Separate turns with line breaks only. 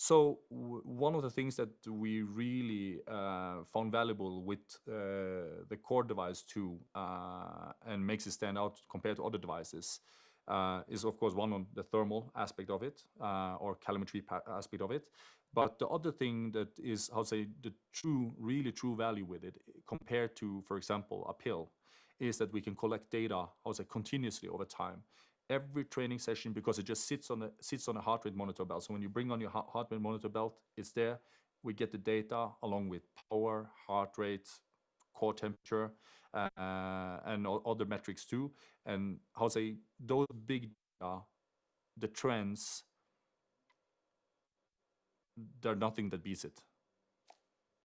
So one of the things that we really uh, found valuable with uh, the core device too, uh, and makes it stand out compared to other devices, uh, is of course one on the thermal aspect of it uh, or calorimetry aspect of it. But the other thing that is, to say, the true, really true value with it compared to, for example, a pill, is that we can collect data, how to say, continuously over time every training session because it just sits on a sits on a heart rate monitor belt. So when you bring on your heart rate monitor belt, it's there. We get the data along with power, heart rate, core temperature, uh, and other metrics too. And how say those big data, the trends, there's nothing that beats it.